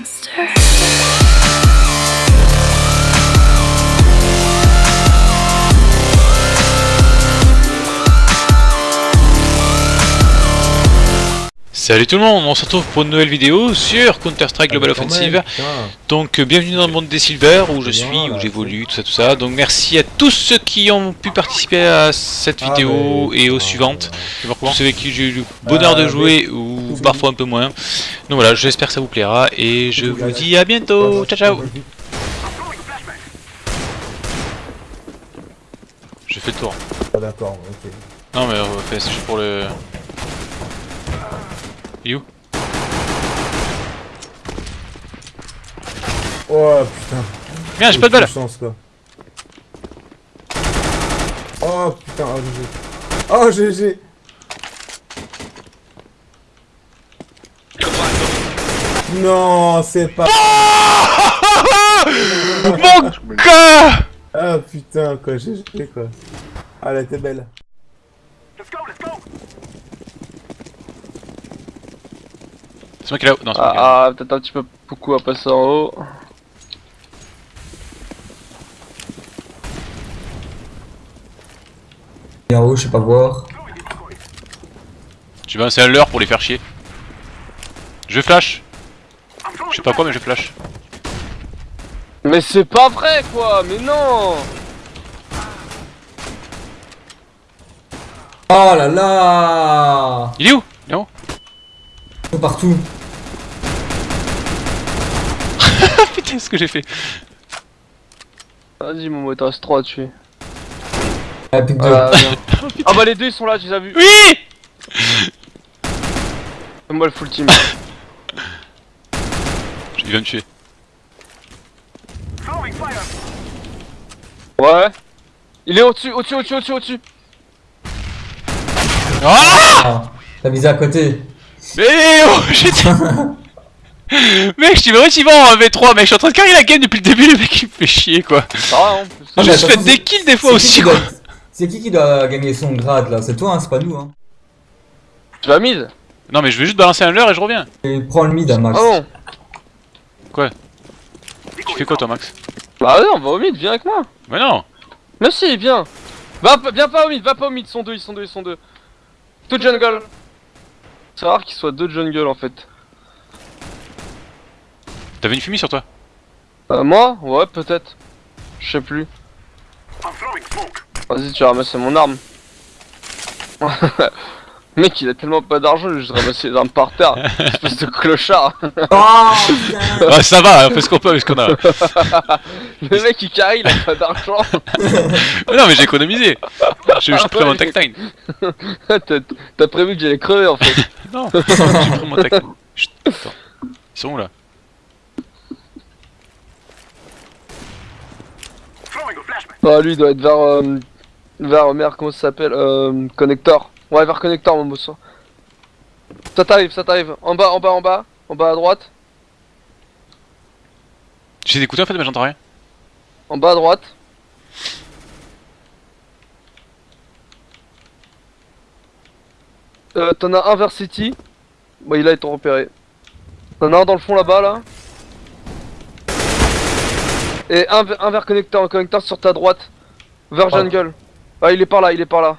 monster. Salut tout le monde, on se retrouve pour une nouvelle vidéo sur Counter-Strike Global Ah, Offensive. Donc euh, bienvenue dans le monde des Silver où je suis, où j'évolue, tout ça tout ça. Donc merci à tous ceux qui ont pu participer à cette Ah, vidéo mais- et aux suivantes. Tous ceux avec qui j'ai eu le bonheur de jouer ou mais- parfois un peu moins. Donc voilà, j'espère que ça vous plaira et je vous dis à bientôt. Ciao ciao J'ai fait le tour. Ah, D'accord, ok. Non mais euh, c'est juste pour le... You Oh putain. Merde, j'ai pas de balle Chance, quoi. Oh putain, oh GG. Oh GG. Non, c'est pas. Mon gars Ah putain, quoi, GG quoi. Ah, elle était belle. C'est moi qui est là Non, c'est moi qui est là. Ah, ah, peut-être un petit peu beaucoup à passer en haut. Et en haut, je sais pas voir. J'ai balancé un leurre pour les faire chier. Je flash sais pas quoi mais je flash. Mais c'est pas vrai quoi, mais non Oh là là Il est où? Il est où Tout Partout. Putain ce que j'ai fait Vas-y Momo, il te reste 3 à tuer. Ah, pique. Ah, ah bah les deux ils sont là, tu les as vus. Oui Moi le full team. Il va me tuer. Ouais. Il est au-dessus, au-dessus, au-dessus, au-dessus, au-dessus. Ah Ah, T'as visé à côté. Mais oh j'étais... Mec je suis relativement en V3 mec, je suis en train de carrer la game depuis le début, le mec il me fait chier quoi. Hein, plus. Ah, juste fait attention, des kills des fois aussi qui quoi. doit- C'est qui qui doit gagner son grade là? C'est toi, hein, c'est pas nous. Hein. Tu vas mid Non mais je vais juste balancer un leurre et je reviens. Et prends le mid à max. Non Tu fais quoi toi Max Bah ouais, on va au mid, viens avec moi. Mais non Mais si, viens. Va, pas- viens pas au mid, va pas au mid, ils sont deux, ils sont deux, ils sont deux. Tout jungle. C'est rare qu'il soit deux jungle en fait. T'avais une fumée sur toi Euh, moi Ouais, peut-être. Je sais plus. Vas-y, tu vas ramasser mon arme. Mec, il a tellement pas d'argent, juste ramassé les armes par terre. Espèce de clochard. Oh Ah ça va, on fait ce qu'on peut avec ce qu'on a. Le mec, il carry, il a pas d'argent. Mais non mais j'ai économisé J'ai juste pris mon tag time. T'as- prévu que j'allais crever en fait. Non J'ai pris mon attends. Ils sont où là? Ah, lui, il doit être vers. Euh, vers. Merde, comment ça s'appelle euh, Connector. Ouais, vers Connector, mon boss. Ça t'arrive, ça t'arrive. En bas, en bas, en bas. En bas à droite. J'ai écouté en fait mais j'entends rien. En bas à droite. Euh, t'en as un vers City. Bah, il a été repéré. T'en as un dans le fond là-bas, là. Et un, vers- un vers connecteur, un connecteur sur ta droite. Vers Ah. jungle. Ah, il est par là, il est par là.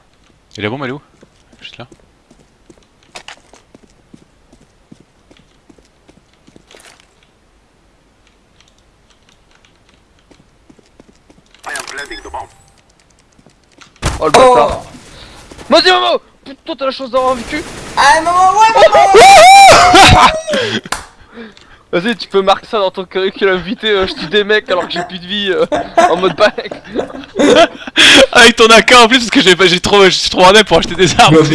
Et la bombe elle est où? Juste là. Oh le Oh bâtard. Vas-y, Momo Putain, t'as la chance d'avoir vécu. Ah maman, ouais Vas-y, tu peux marquer ça dans ton curriculum vitae. euh, je tue des mecs alors que j'ai plus de vie. euh, en mode back. Avec ton AK en plus parce que j'ai j'ai trop, je suis trop pour acheter des armes.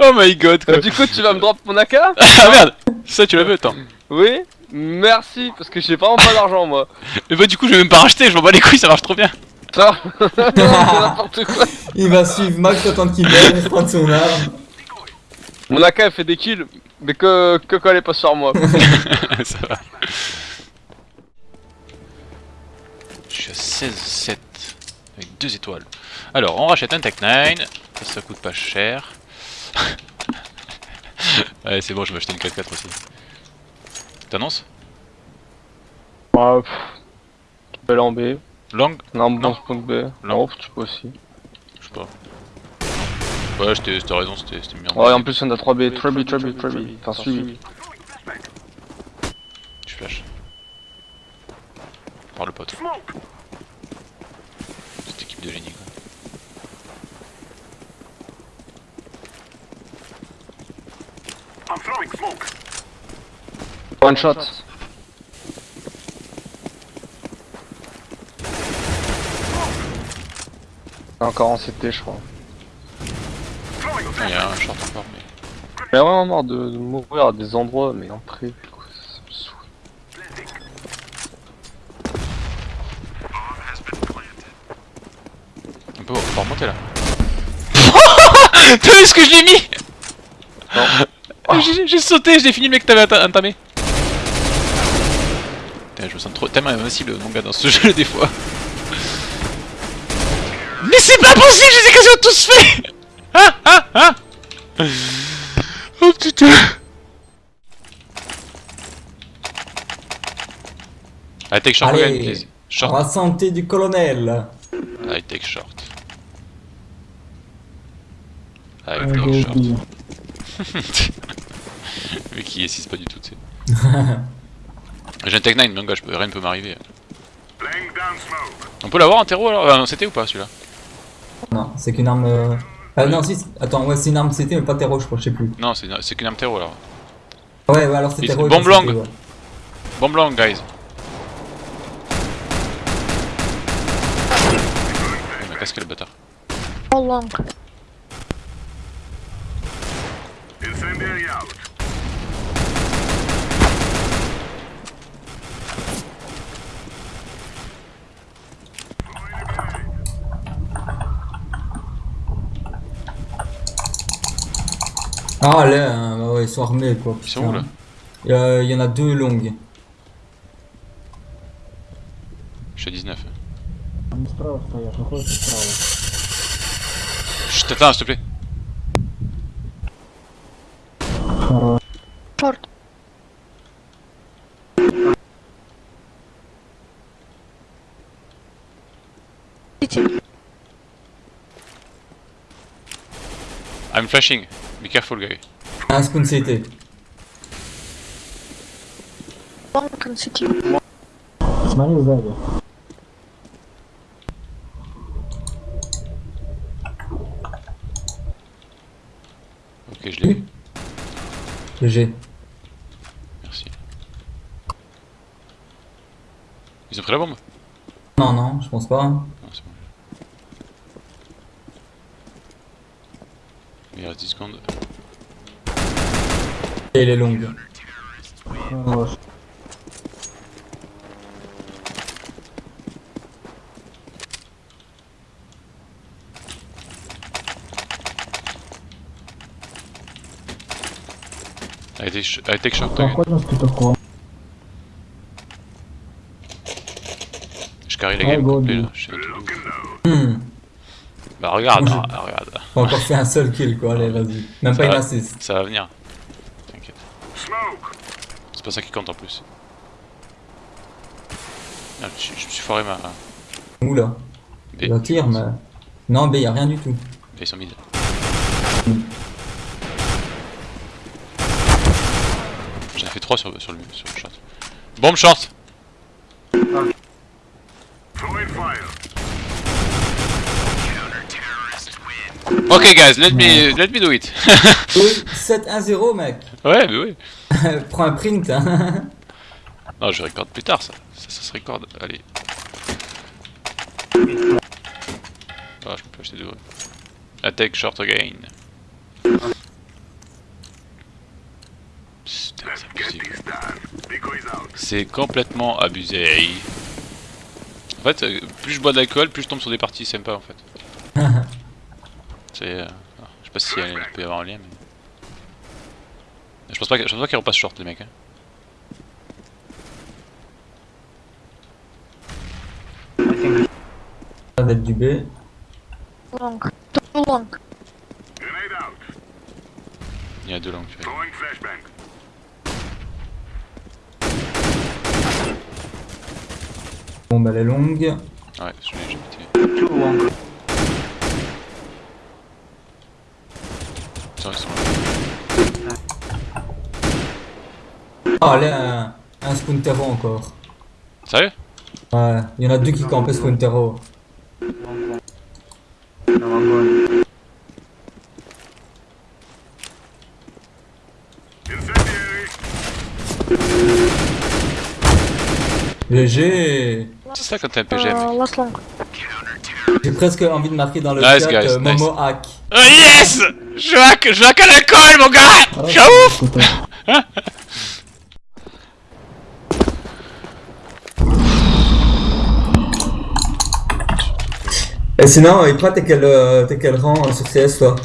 Oh my god quoi. Euh, du coup, tu vas me drop mon AK Ah merde Ça tu l'as vu attends. Oui Merci, parce que j'ai vraiment pas d'argent moi. Mais bah du coup je vais même pas racheter, je m'en bats les couilles, ça marche trop bien. Ça C'est n'importe quoi. Il va suivre Max attendre qu'il vienne prendre son arme. Mon AK elle fait des kills, mais que, que est pas sur moi. ça va. Je suis à 16-7 avec deux étoiles. Alors on rachète un Tech 9, ça, ça coûte pas cher. Ouais, c'est bon, je vais acheter une 4x4 aussi. T'annonces? Ouais, pff. Aller en B. Lang? Non, Non. B. Tu peux aussi. Je sais pas. Ouais, j'étais- t'as raison, c'était c'était bien. Ouais, en plus, on a 3B. 3B, 3B, 3B. Enfin, suivi. Tu flash. Par le pote. Cette équipe de génie quoi. One shot. Encore en CT, je crois. Il y a un short encore, mais. J'ai vraiment marre de, de mourir à des endroits, mais en pré. quoi, ça me saoule. On peut, on peut remonter là. T'as vu ce que je l'ai mis J'ai- J'ai sauté, j'ai fini le mec que t'avais enta- entamé. Putain, je me sens trop tellement invincible mon gars dans ce jeu des fois. Mais c'est pas possible, je les ai quasiment tous fait Oh putain I take short Allez. again, please. Short. La santé du colonel. I take short. I take short. Mais qui est 6 pas du tout, tu sais. J'ai un Tech 9, donc je peux, rien ne peut m'arriver. On peut l'avoir en terreau alors? Ah, non, C'était ou pas celui-là? Non, c'est qu'une arme. Ah non, si, attends, ouais, c'est une arme CT, mais pas terreau, je crois, je sais plus. Non, c'est c'est qu'une arme terreau alors. Ouais, ouais, alors c'est terreau. bombe longue. ouais. Bombe longue, guys. Il m'a casqué le bâtard. How long? Ah là, hein, bah ils sont armés quoi. Ils sont où là Il y en a deux longues. Je suis à 19. Je te s'il te plaît. Porte. I'm flashing. Be careful, guy. Un spawn CT. One can CT. Smiley was there. Ok, je l'ai eu. GG. Merci. Ils ont pris la bombe? Non, non, je pense pas. 10 secondes. Elle est longue. Oh. I take, Je carry la game là, je suis bah regarde, ah, regarde. J'ai encore fait un seul kill quoi, allez, vas-y. Même Ça pas une va. assist. Ça va venir. T'inquiète. C'est pas ça qui compte en plus. Ah, je, je me suis foiré ma. Oula. B. Je tire, mais. Non, B, y a rien du tout. Ils sont mid. J'en ai fait 3 sur, sur, le, sur le short. Bombe short Ok guys, let me, let me do it. Oui, 7-1-0 mec. ouais, mais oui. Prends un print. Hein. Non, je recorde plus tard ça. Ça, ça se recorde. Allez. Ah, je peux pas acheter. Attack short again. C'est complètement abusé. En fait, euh, plus je bois d'alcool, plus je tombe sur des parties sympas en fait. C'est. euh, ah, je sais pas si il peut y avoir un lien, mais. Je pense pas, je pense pas qu'ils repassent short les mecs. Hein. Ça va être du B. Long. Long. Il y a deux vois. Bon, bah, elle est longue. Ouais, je l'ai j'ai pété. Tiens, ils sont là. Ah, là, un, un Spuntero encore. Sérieux? Ouais, il y en a deux qui campaient Spuntero. GG C'est ça quand t'es un PGM. J'ai presque envie de marquer dans le Nice, chat guys, euh, nice. Momo hack. Oh yes! Je hack, je hack à l'alcool mon gars! Je suis un ouf. Et sinon, et toi, t'es quel, euh, t'es quel rang euh, sur CS toi?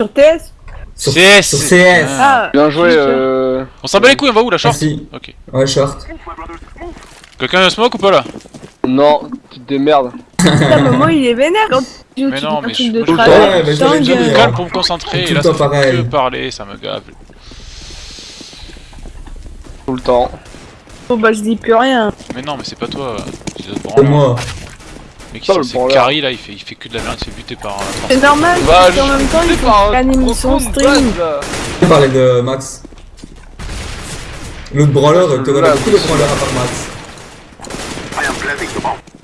Sur TS sur, CS Sur CS Ah, Bien joué, euh... On s'en bat les couilles, on va où la short? Merci. Ok. Ouais, short. Quelqu'un a smoke ou pas là? Non, tu te démerdes. putain, Momo il est vénère quand tu joues Mais tu non, mais je- de tout le travers. temps, mais dit, hein. Calme pour me concentrer, Tout et là temps ça fait que parler, ça me gave. Tout le temps. Oh bah je dis plus rien. Mais non, mais c'est pas toi, c'est moi. Pas le c'est. Carry là, il fait, il fait que de la merde, il se fait buter par un. C'est normal, Bah, parce qu'en même temps il C'est faut son stream. Je parlais de Max. L'autre branleur, Je tu veux aurais la beaucoup de branleurs à part Max.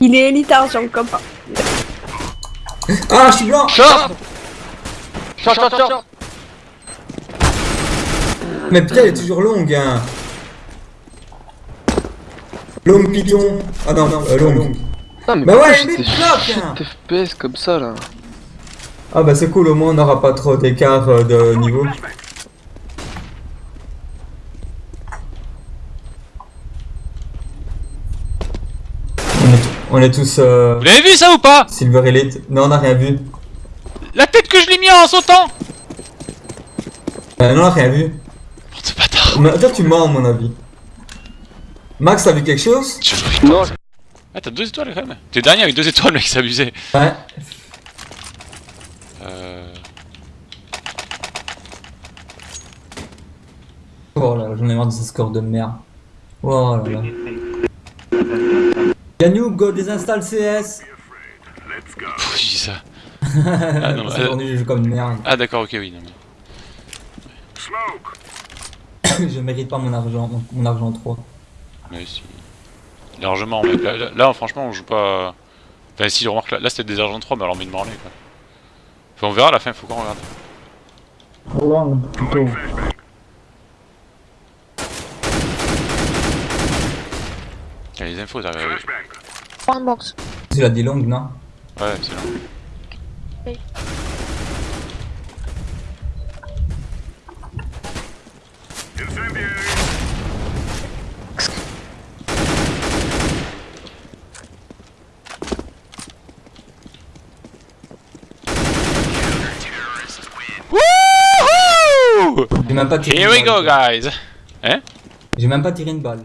Il est sur le copain. Ah, je suis blanc Short Short, short, short Mais putain, elle est toujours longue, hein. Longue python. Ah non, non, euh, longue. Ah, mais Bah ouais, bloque, hein. 8 FPS comme ça, là Ah bah c'est cool, au moins on n'aura pas trop d'écart euh, de niveau. On est, tous euh, Vous l'avez vu ça ou pas? Silver Elite. Non, on n'a rien vu. La tête que je l'ai mis en sautant Euh, non, on n'a rien vu. Ce bâtard Mais toi, tu mens, à mon avis. Max, t'as vu quelque chose? Je. Non, Ah, t'as deux étoiles quand même T'es dernier avec deux étoiles, mec, c'est abusé. Ouais. Euh. Oh là là, j'en ai marre de ces scores de merde. Oh là là. Yannou, go désinstalle CS j'ai dit ça. Ah, non, C'est euh, aujourd'hui je joue comme une merde. Ah, d'accord, ok, oui. Non, mais... je mérite pas mon argent, mon, argent 3. mais si. Largement, mec. Là, là- là, franchement, on joue pas. Enfin, si, remarque, là, là c'était des argent 3, mais alors, mais de branler, quoi. Enfin, on verra à la fin, faut qu'on regarde. Long, y a les infos, t'as. Ouais, One box. Tu l'as dit longue, non c'est long. Wouhou J'ai même pas tiré Here une we balle. go, guys! J'ai même pas tiré une balle.